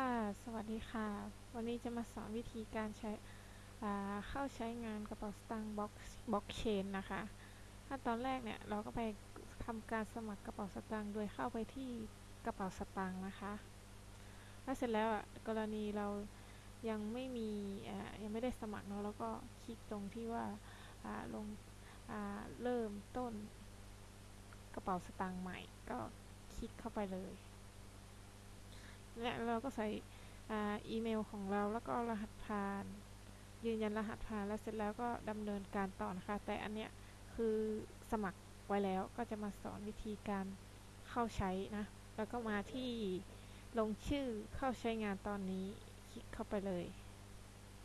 ค่ะ สวัสดีค่ะ วันนี้จะมาสอนวิธีการใช้เข้าใช้งานกระเป๋าสตางค์บล็อกบล็อกเชนนะคะขั้นตอนแรกเนี่ยเราก็ไปทำการสมัครกระเป๋าสตางค์โดยเข้าไปที่กระเป๋าสตางค์นะคะ แล้วเสร็จแล้วกรณีเรายังไม่มียังไม่ได้สมัครเนาะแล้วก็คลิกตรงที่ว่าลงเริ่มต้นกระเป๋าสตางค์ใหม่ ก็คลิกเข้าไปเลย และเราก็ใส่อีเมลของเราแล้วก็รหัสผ่าน ยืนยันรหัสผ่านแล้วเสร็จแล้วก็ดำเนินการต่อนะคะ แต่อันเนี้ยคือสมัครไว้แล้วก็จะมาสอนวิธีการเข้าใช้นะ แล้วก็มาที่ลงชื่อเข้าใช้งานตอนนี้คลิกเข้าไปเลย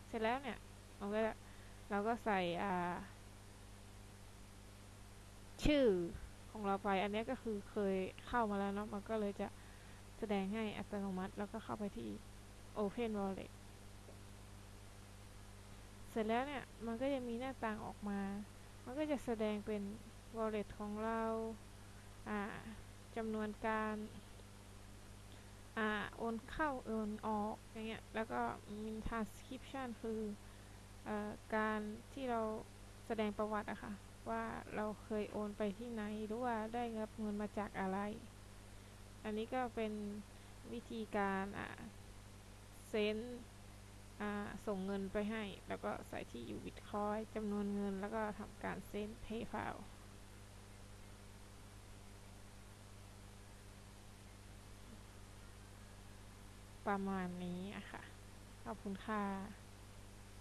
เสร็จแล้วเนี่ยเราก็เราก็ใส่ชื่อของเราไป อันนี้ก็คือเคยเข้ามาแล้วเนาะมันก็เลยจะ แสดงให้อัตโนมัติ แล้วก็เข้าไปที่ Open Wallet เสร็จแล้วเนี่ย มันก็จะมีหน้าต่างออกมา มันก็จะแสดงเป็น Wallet ของเราจำนวนการโอนเข้าโอนออกอย่างเงี้ย แล้วก็มี transcription คืออการที่เราแสดงประวัติอะค่ะ ว่าเราเคยโอนไปที่ไหน หรือว่าได้รับเงินมาจากอะไร อันนี้ก็เป็นวิธีการเซ็นส่งเงินไปให้ แล้วก็ใส่ที่อยู่บิตคอยจำนวนเงิน แล้วก็ทำการเซ็น PayPal ประมาณนี้อะค่ะ ขอบคุณค่ะ